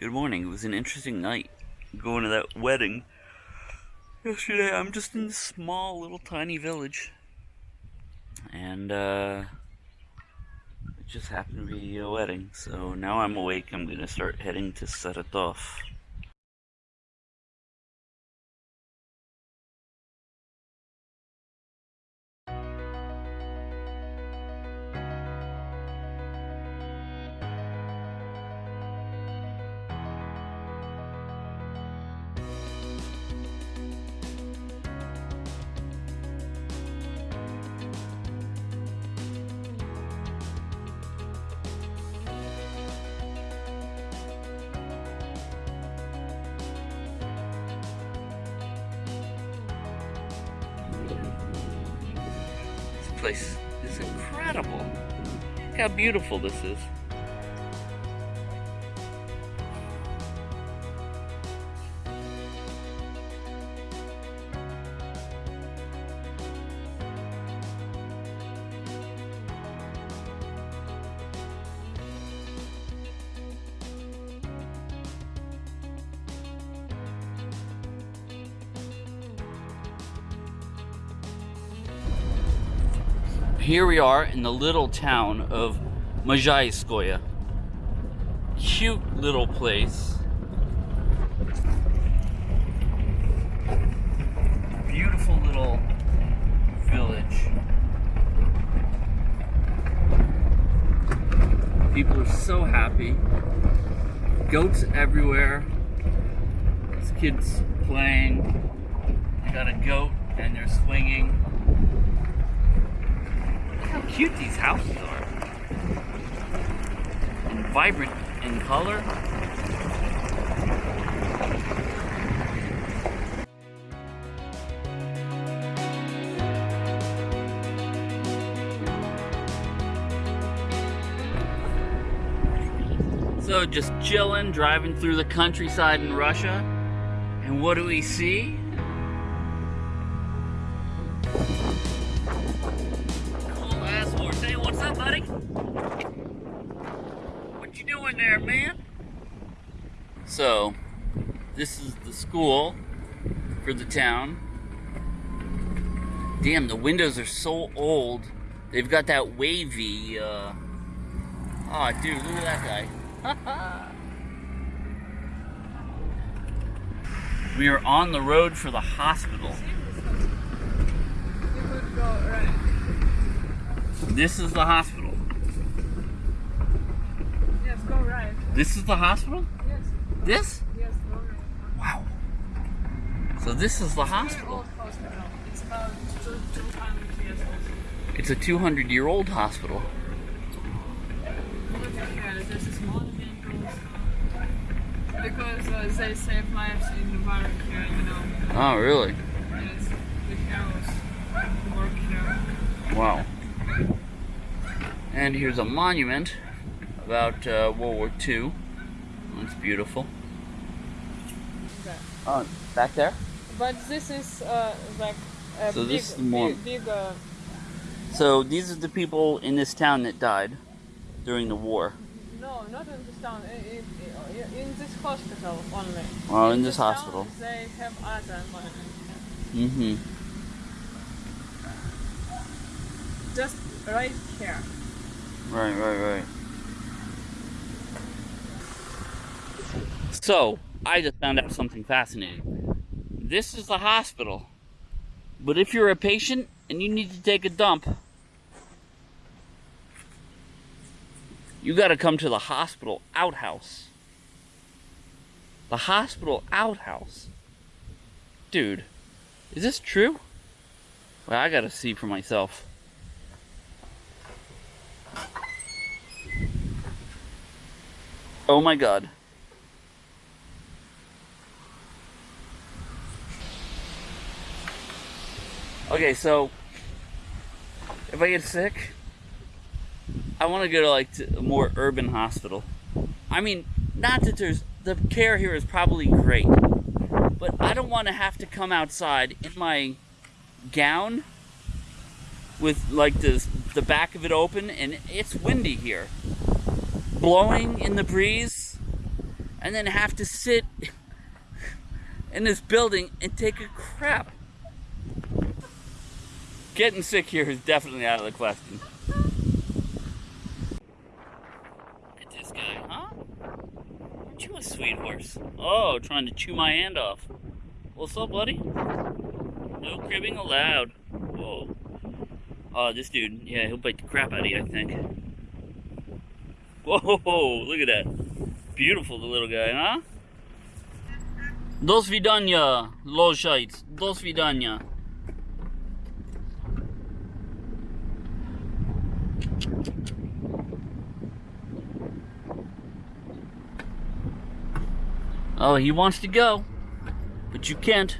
Good morning. It was an interesting night going to that wedding yesterday. I'm just in this small, little, tiny village. And, uh, it just happened to be a wedding. So now I'm awake. I'm to start heading to Saratov. Place is incredible. Look how beautiful this is. We are in the little town of Majaiskoye. Cute little place. Beautiful little village. People are so happy. Goats everywhere. Kid's playing. They got a goat and they're swinging. How cute these houses are. And vibrant in color. So just chilling, driving through the countryside in Russia. And what do we see? School for the town. Damn, the windows are so old. They've got that wavy, uh... Oh, dude, look at that guy. we are on the road for the hospital. You could go right. This is the hospital. Yes, go right. This is the hospital? Yes, This? yes, go right. Wow. So this is the hospital. It's about two, 200 years old. It's a 200 year old hospital. Look at here, this is monumentals. Because uh, they save lives in the war here, you know. Oh, really? Yes, the heroes work here. Wow. And here's a monument about uh, World War II. It's beautiful. Okay. Oh, back there? But this is uh, like a So big, this is more- big, big uh, So these are the people in this town that died during the war. no, not in this town, in, in, in this hospital only. Oh, in this town, hospital. They have other monuments. Mm-hmm. Just right here. Right, right, right. So, I just found out something fascinating. This is the hospital. But if you're a patient and you need to take a dump, you gotta come to the hospital outhouse. The hospital outhouse. Dude, is this true? Well, I gotta see for myself. Oh my god. Okay, so if I get sick, I want to go to like a more urban hospital. I mean, not that there's the care here is probably great, but I don't want to have to come outside in my gown with like this the back of it open and it's windy here blowing in the breeze and then have to sit in this building and take a crap getting sick here is definitely out of the question. Look at this guy, huh? Aren't you a sweet horse? Oh, trying to chew my hand off. What's up, buddy? No cribbing allowed. Whoa. Oh, this dude, yeah, he'll bite the crap out of you, I think. Whoa, look at that. Beautiful, the little guy, huh? Dos vidania, los shites. Dos vidania. Oh, he wants to go, but you can't.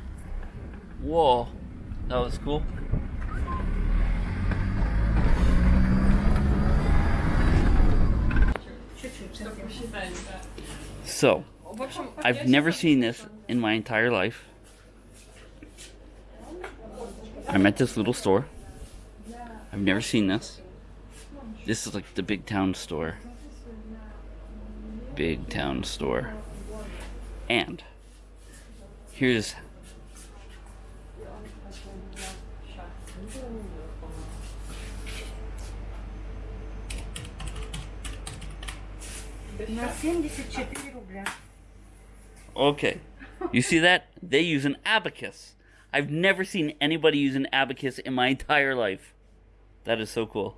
Whoa, that was cool. So, I've never seen this in my entire life. I'm at this little store. I've never seen this. This is like the big town store. Big town store. And here's На 74 рубля. okay. You see that? They use an abacus. I've never seen anybody use an abacus in my entire life. That is so cool.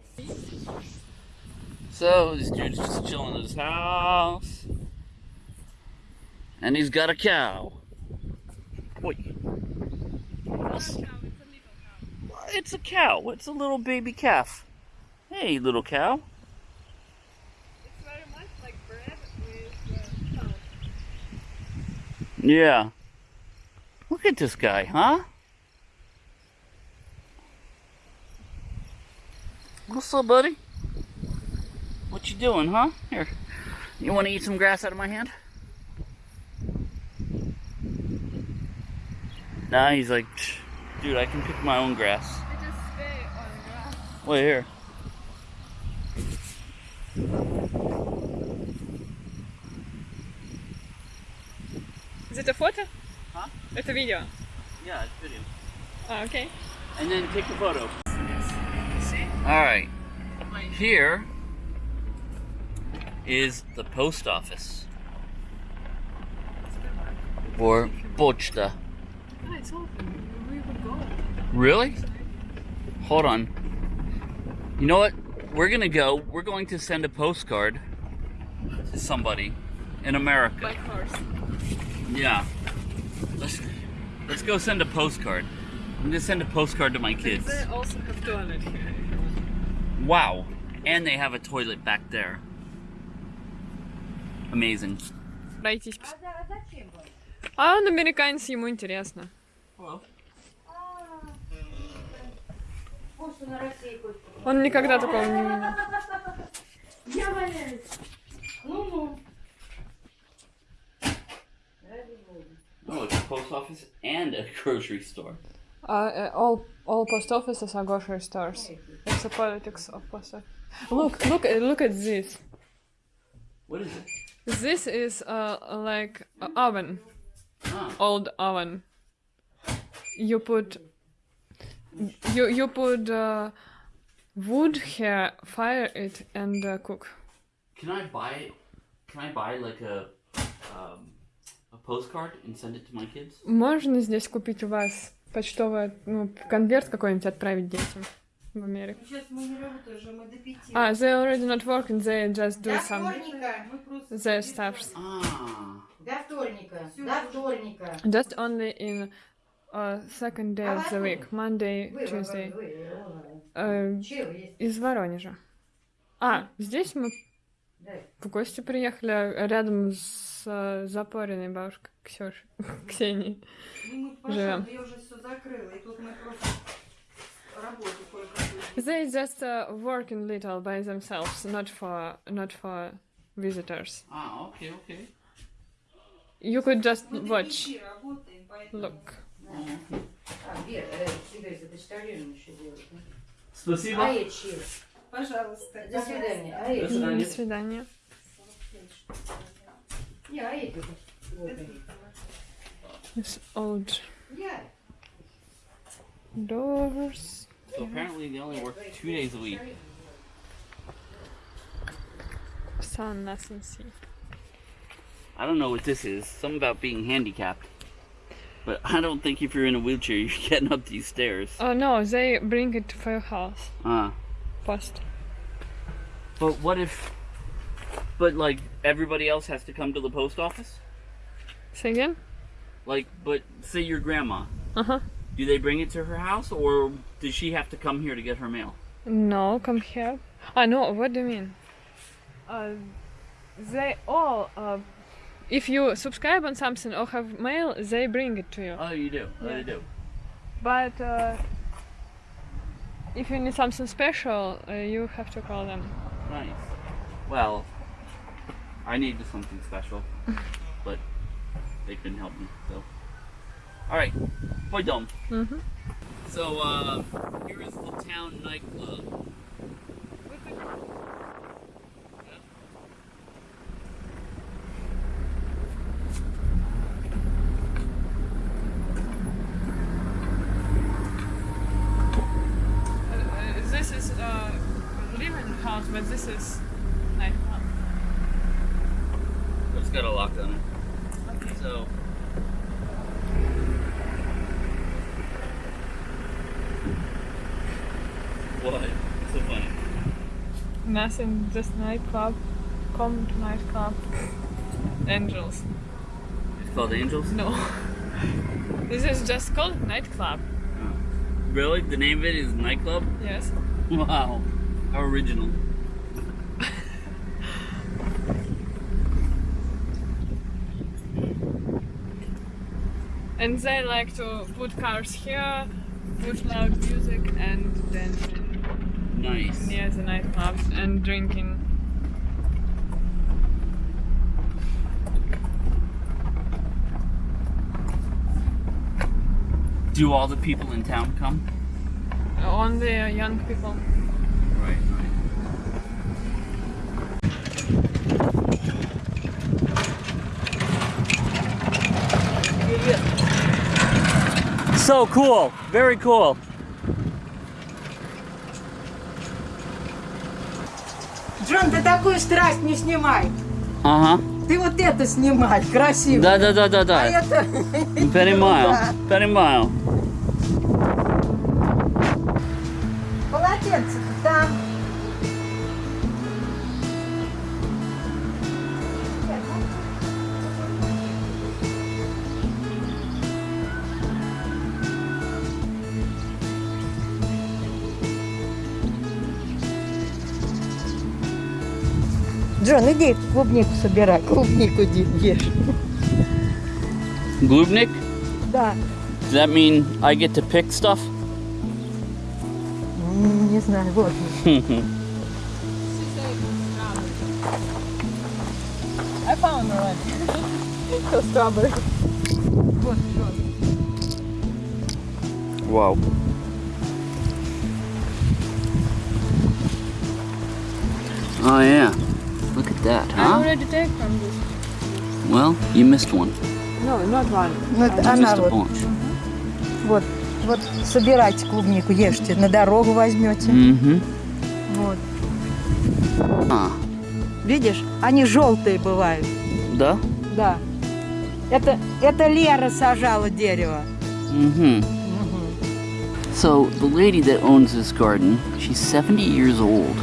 So this dude's just chilling in his house. And he's got a cow. Wait. What's- It's a cow. It's a little baby calf. Hey, little cow. It's like bread with. Yeah. Look at this guy, huh? What's up, buddy? What you doing, huh? Here. You want to eat some grass out of my hand? Nah, he's like, dude, I can pick my own grass. I just spit on grass. Wait here. Is it a photo? Huh? It's a video. Yeah, it's video. Oh, okay. And then take the photo. Alright. Here is the post office. Or pochta. Ah, it's open. We would go. Really? Hold on. You know what? We're gonna go. We're going to send a postcard to somebody in America. By horse. Yeah. Let's let's go send a postcard. I'm gonna send a postcard to my kids. They also have toilet here. Wow. And they have a toilet back there. Amazing. Пройтись. пос- А зачем вам? А он американец, ему интересно. Well, А, Почту на России хоть. Он никогда такого не видел. Я валяюсь. Ну-ну. Ради бога. oh, it's a post office and a grocery store. Uh, all all post offices are grocery stores. It's the politics of post office. Look, look, at- look at this. What is it? This is uh, like a oven, Ah, old oven. You put you you put uh, wood here, fire it, and uh, cook. can I buy? Can I buy like a um, a postcard and send it to my kids? Можно здесь купить у вас почтовый ну, конверт какой-нибудь отправить детям в Америку? Сейчас мы не работаем уже, мы до пяти. А, they already not working, they just do До some вторника. Their stuffs. Ah, До вторника. До вторника. Just only in uh, second day of the week, Monday, Tuesday. Э, есть? из Воронежа. А, здесь мы в гости приехали рядом с э, запоренной бабушкой Ксюшей, Ксенией. Ну, мы Живем. пошли, я уже все закрыла, и тут мы просто работу. They just uh, working little by themselves, not for not for visitors. ah, okay, okay. You could just Мы до watch. пяти работаем, поэтому... Look. А, Вера, э, Игорь, это почтальон еще делать. да? Спасибо. А я чил. Пожалуйста. До свидания. А До я свидания. До свидания. Я This old doors. So apparently they only work two days a week. Sun doesn't see. I don't know what this is. Something about being handicapped. But I don't think if you're in a wheelchair, you're getting up these stairs. Oh no, they bring it to your house Uh, first. but what if. But, like, everybody else has to come to the post office? Say again? Like, but say your grandma. Uh huh. Do they bring it to her house, or does she have to come here to get her mail? No, come here. I know, what do you mean? Uh, they all, uh, if you subscribe on something or have mail, they bring it to you. Oh, you do. Oh, Yeah. do. But uh, if you need something special, uh, you have to call them. Nice. Well, I needed something special, but they couldn't help me. So, all right, boy, dumb. Mm-hmm. So, uh, here is the town nightclub. But this is nightclub. It's got a lock on it. Okay. So. What? So funny. Nothing, just nightclub. Come to nightclub. Angels. It's called Angels. No. this is just called nightclub. Oh. Really? The name of it is nightclub. Yes. Wow. How original. And they like to put cars here, put loud music, and then Nice. near the nightclubs and drinking. Do all the people in town come? Only young people. So cool. Very cool. Джон, ты такую страсть не снимай. Ага. Ты вот это снимай, красиво. Да, да, да, да, А да. это... Понимаю. Понимаю. иди клубнику собирай, клубнику иди ешь. Glubnik? Да. Does that mean I get to pick stuff? М, Не знаю, вот. I found already. so strawberry. Вот, Джон. Wow. Oh yeah. That, I huh? already take from this. Well, you missed one. No, not one. Ну, это You она missed a вот. Вот, вот собирайте клубнику, ешьте, на дорогу возьмете. Mm-hmm. Вот. А, Видишь, они желтые бывают. да? Да. Это, это Лера сажала дерево. Mm-hmm. So, the lady that owns this garden, she's 70 years old.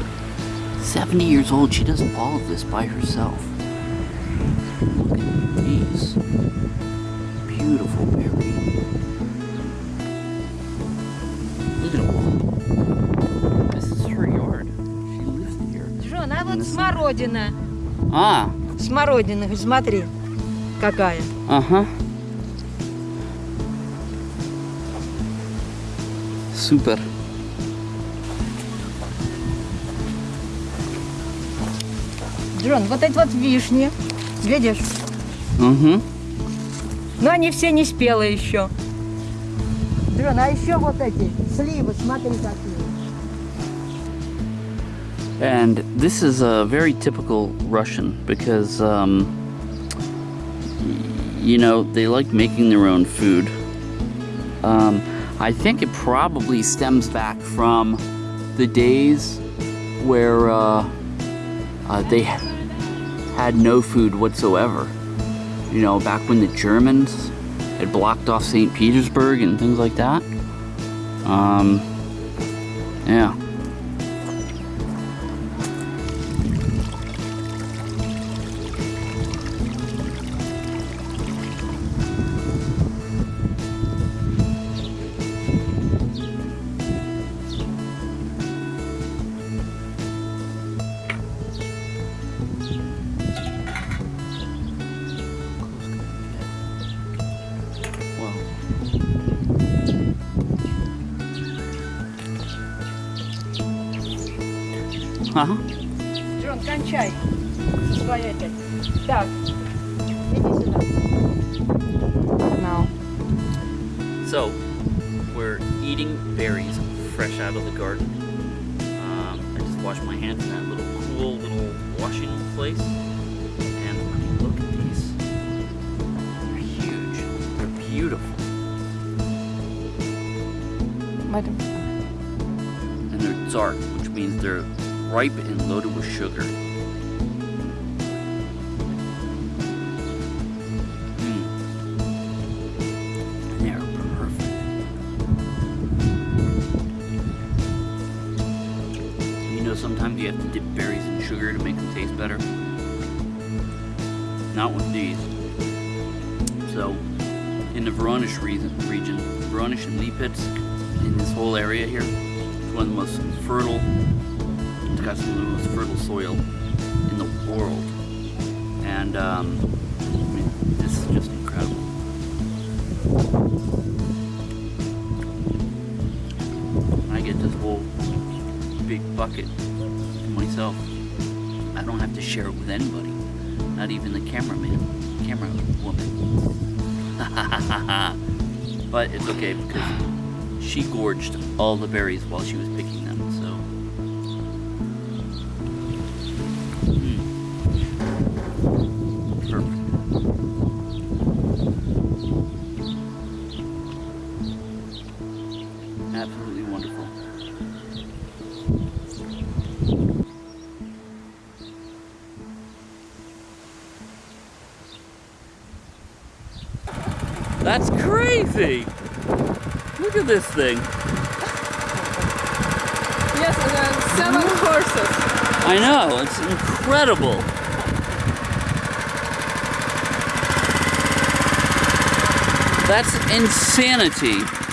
70 years old, she does all of this by herself. Look at these. Beautiful berry. Look at them. This is her yard. She lives here. Джон, а вот смородина. А, Смородина, смотри, какая. ага. Супер. Джон, вот эти вот вишни, видишь? Угу. Но они все не спелые еще. Джон, а еще вот эти сливы, смотри какие. And this is uh, very typical Russian because um, you know, they like making their own food. Um, I think it probably stems back from the days where uh, uh, they had no food whatsoever. You know, back when the Germans had blocked off St. Petersburg and things like that. Um, yeah. Washed my hands in that little cool little washing place. And I mean, look at these. They're huge. They're beautiful. And they're dark, which means they're ripe and loaded with sugar. Voronezh and Lipetsk, in this whole area here, it's one of the most fertile it's got some of the most fertile soil in the world. And um, I mean, this is just incredible. I get this whole big bucket myself. I don't have to share it with anybody, not even the cameraman, camera woman. but it's okay because she gorged all the berries while she was picking incredible. That's insanity.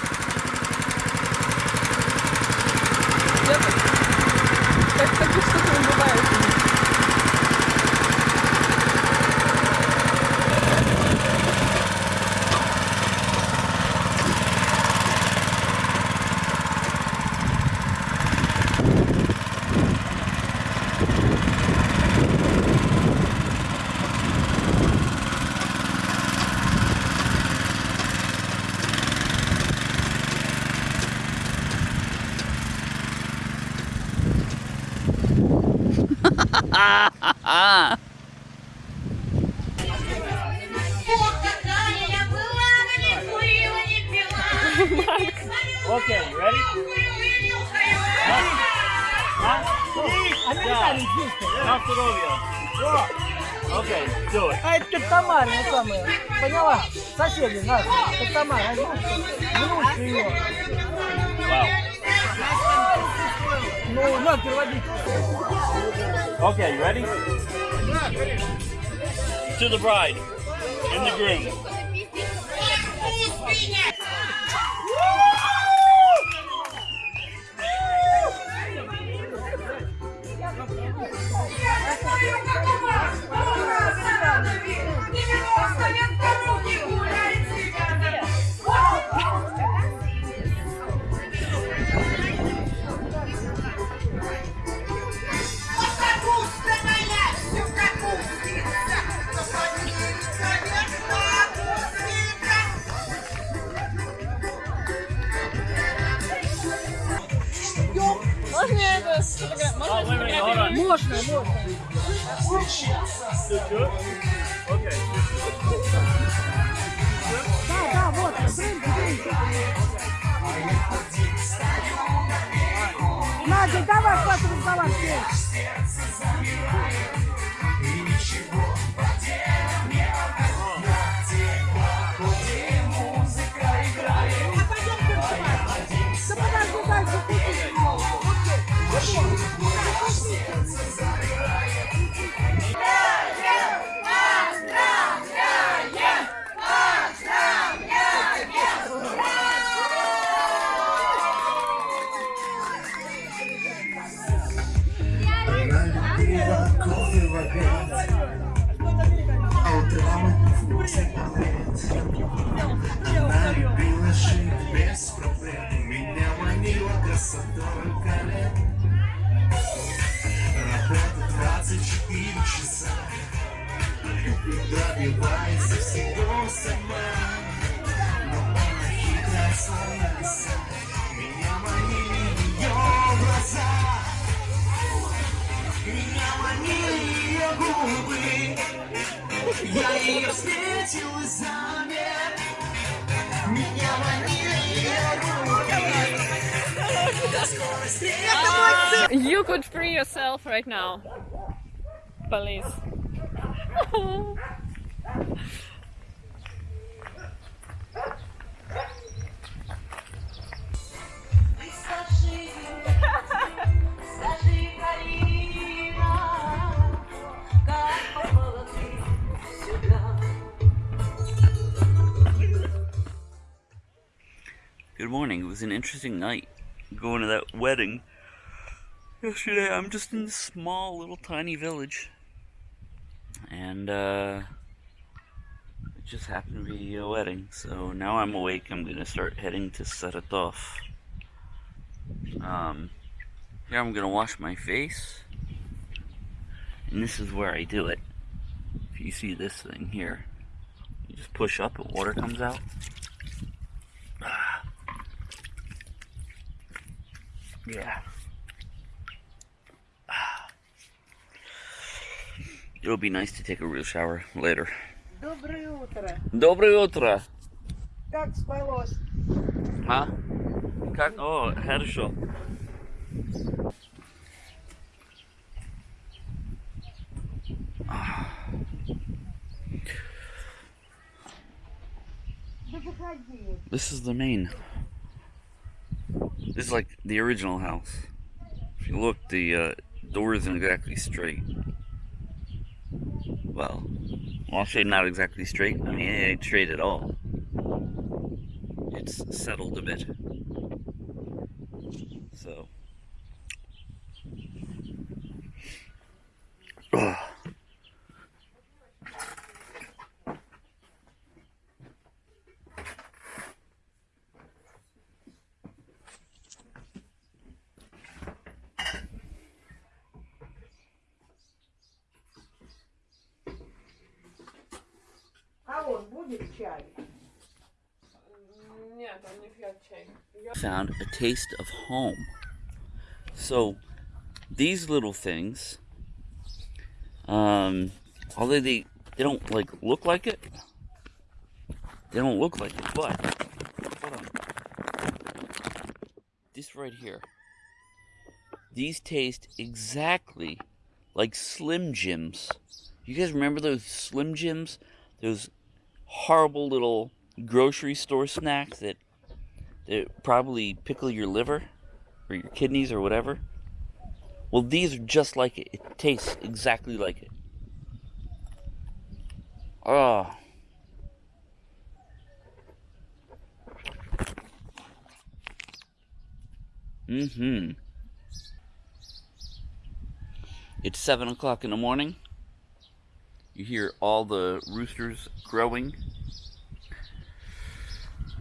ready? На здоровье. Okay, do it. А это как Тамара, ну самая. Поняла? Соседи наши. Как Тамара. Внучка ее. Wow. Ну, на, переводить. Okay, you ready? To the bride and the groom. можно, можно. Да, да, вот. Надя, давай, хватит разговаривать. А утром фрукты омлет Она любила жить без проблем Меня манила красотой колен Работа 24 часа Добивается всего сама Но она хитрая словно лиса меня манили ее губы Я ее встретил и замер Меня манили ее губы До скорой встречи You could free yourself right now. Police. was an interesting night going to that wedding yesterday. I'm just in this small little tiny village. And uh it just happened to be a wedding. So now I'm awake. I'm to start heading to Saratov. Um here I'm to wash my face. And this is where I do it. If you see this thing here, you just push up and water comes out. Yeah. It'll be nice to take a real shower later. Доброе утро. Доброе утро. Как спалось? А? Как? О, хорошо. Да заходи. This is the main. This is like the original house. If you look, the uh, door isn't exactly straight. Well, I'll say not exactly straight. I mean, it ain't straight at all. It's settled a bit. So. он будет чай? Нет, он не пьет чай. found a taste of home. So these little things, um, although they they don't like look like it, they don't look like it. But hold on, this right here, these taste exactly like Slim Jims. You guys remember those Slim Jims? Those horrible little grocery store snacks that that probably pickle your liver or your kidneys or whatever. Well, these are just like it. It tastes exactly like it. Oh. Mm-hmm. It's seven o'clock in the morning. You hear all the roosters crowing.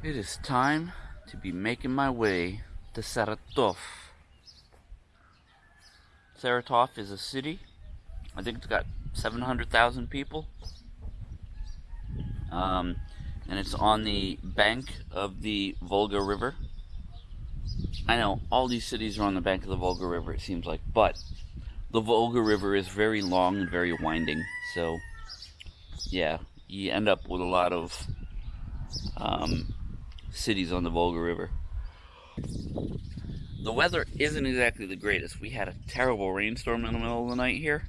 It is time to be making my way to Saratov. Saratov is a city. I think it's got 700,000 people. Um, and it's on the bank of the Volga River. I know all these cities are on the bank of the Volga River, it seems like, but the Volga River is very long and very winding. So, yeah, you end up with a lot of um, cities on the Volga River. the weather isn't exactly the greatest. We had a terrible rainstorm in the middle of the night here.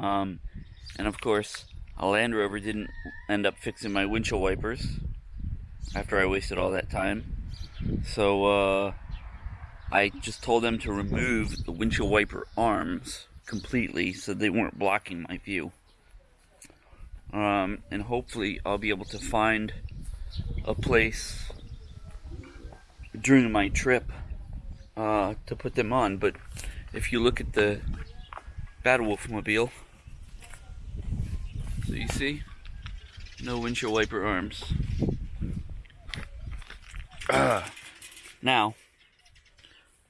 Um, and of course, a Land Rover didn't end up fixing my windshield wipers after I wasted all that time. So, uh, I just told them to remove the windshield wiper arms completely so they weren't blocking my view. Um, and hopefully I'll be able to find a place during my trip uh, to put them on. But if you look at the Battle Wolf mobile, so you see, no windshield wiper arms. Ah. now,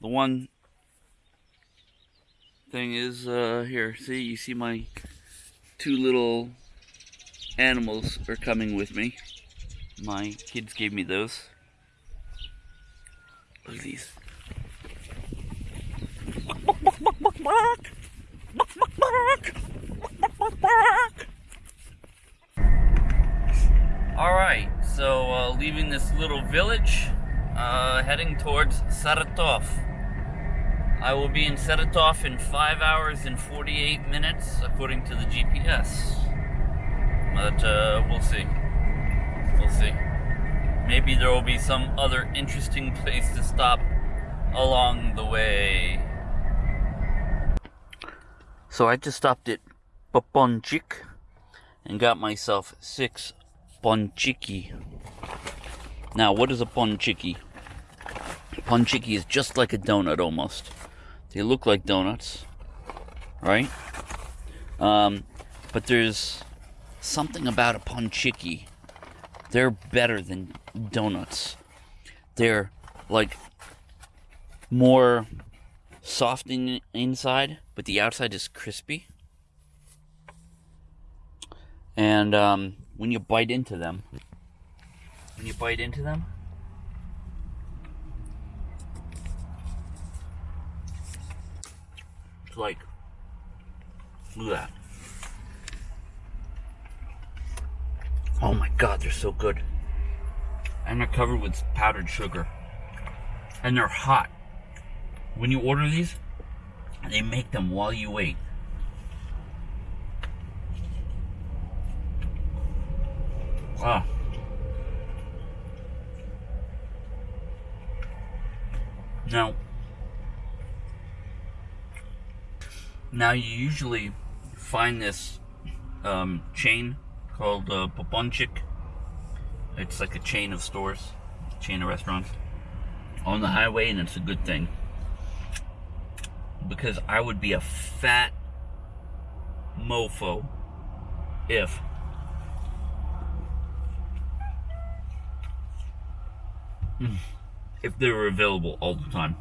the one thing is uh, here. See, you see my two little animals are coming with me. My kids gave me those. Look at these. Alright, so uh, leaving this little village, uh, heading towards Saratov. I will be in Saratov in 5 hours and 48 minutes, according to the GPS. But uh, we'll see. We'll see. Maybe there will be some other interesting place to stop along the way. So I just stopped at Poponchik and got myself six ponchiki. Now, what is a ponchiki? Ponchiki is just like a donut almost. They look like donuts, right? Um, but there's something about a ponchiki. They're better than donuts. They're like more soft in inside, but the outside is crispy. And um, when you bite into them, when you bite into them, it's like, look at that. Oh my god, they're so good. And they're covered with powdered sugar. And they're hot. When you order these, they make them while you wait. Wow. Now, now you usually find this um, chain called uh, Poponchik. It's like a chain of stores, chain of restaurants on the highway, and it's a good thing because I would be a fat mofo if if they were available all the time.